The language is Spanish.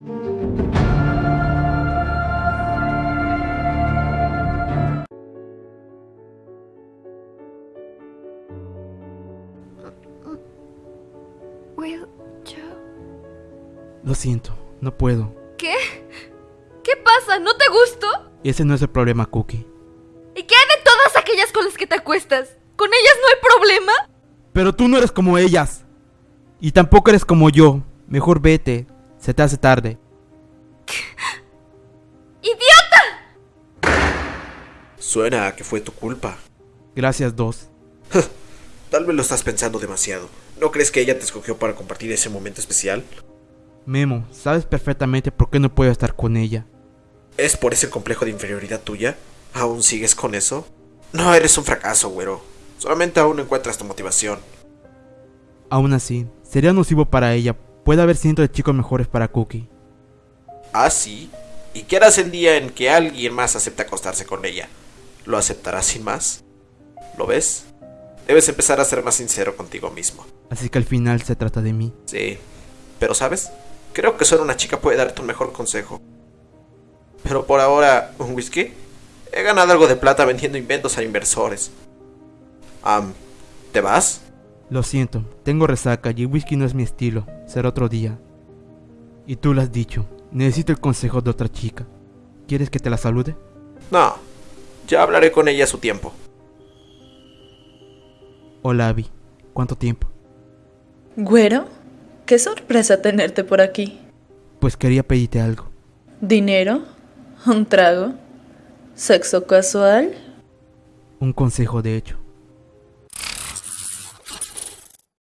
Will, yo... Lo siento, no puedo. ¿Qué? ¿Qué pasa? ¿No te gustó? Ese no es el problema, Cookie. ¿Y qué hay de todas aquellas con las que te acuestas? ¿Con ellas no hay problema? Pero tú no eres como ellas. Y tampoco eres como yo. Mejor vete. Se te hace tarde. ¡Idiota! Suena a que fue tu culpa. Gracias, dos. Tal vez lo estás pensando demasiado. ¿No crees que ella te escogió para compartir ese momento especial? Memo, sabes perfectamente por qué no puedo estar con ella. ¿Es por ese complejo de inferioridad tuya? ¿Aún sigues con eso? No, eres un fracaso, güero. Solamente aún no encuentras tu motivación. Aún así, sería nocivo para ella. Puede haber cientos de chicos mejores para Cookie. ¿Ah, sí? ¿Y qué harás el día en que alguien más acepte acostarse con ella? ¿Lo aceptarás sin más? ¿Lo ves? Debes empezar a ser más sincero contigo mismo. Así que al final se trata de mí. Sí, pero ¿sabes? Creo que solo una chica puede darte un mejor consejo. Pero por ahora, ¿un whisky? He ganado algo de plata vendiendo inventos a inversores. Am, ¿te vas? Lo siento, tengo resaca y el whisky no es mi estilo. Será otro día. Y tú lo has dicho. Necesito el consejo de otra chica. ¿Quieres que te la salude? No, ya hablaré con ella a su tiempo. Hola, Abby. ¿Cuánto tiempo? Güero, qué sorpresa tenerte por aquí. Pues quería pedirte algo. ¿Dinero? ¿Un trago? ¿Sexo casual? Un consejo, de hecho.